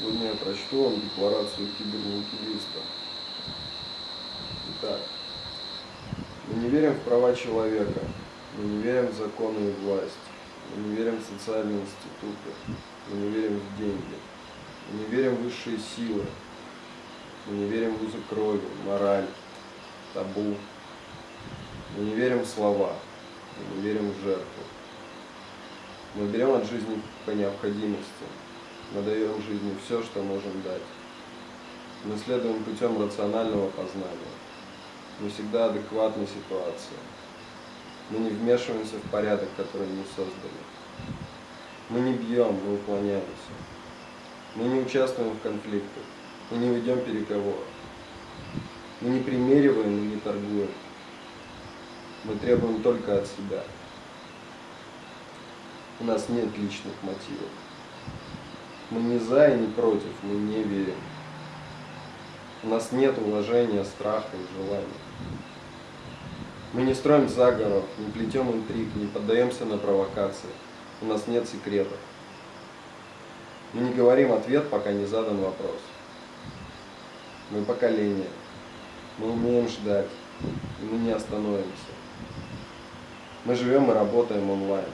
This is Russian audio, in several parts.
Сегодня я прочту вам декларацию кибернетилиста. Итак, мы не верим в права человека, мы не верим в законы и власть, мы не верим в социальные институты, мы не верим в деньги, мы не верим в высшие силы, мы не верим в узы крови, мораль, табу, мы не верим в слова, мы не верим в жертву. Мы берем от жизни по необходимости, мы даем жизни все, что можем дать. Мы следуем путем рационального познания. Мы всегда адекватны ситуации. Мы не вмешиваемся в порядок, который мы создали. Мы не бьем, мы уклоняемся. Мы не участвуем в конфликтах. Мы не ведем переговоров. Мы не примериваем и не торгуем. Мы требуем только от себя. У нас нет личных мотивов. Мы не за и не против, мы не верим. У нас нет уважения, страха и желания. Мы не строим заговоров, не плетем интриг, не поддаемся на провокации. У нас нет секретов. Мы не говорим ответ, пока не задан вопрос. Мы поколение. Мы умеем ждать, и мы не остановимся. Мы живем и работаем онлайн.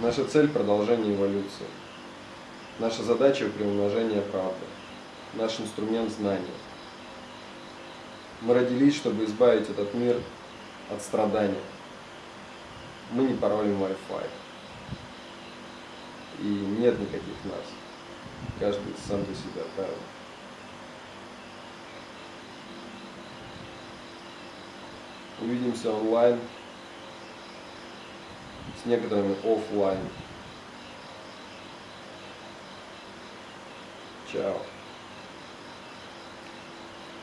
Наша цель – продолжение эволюции. Наша задача – приумножение правды. Наш инструмент – знания. Мы родились, чтобы избавить этот мир от страдания. Мы не паролим Wi-Fi. И нет никаких нас. Каждый сам за себя правил. Увидимся онлайн с некоторыми офлайн. Чао.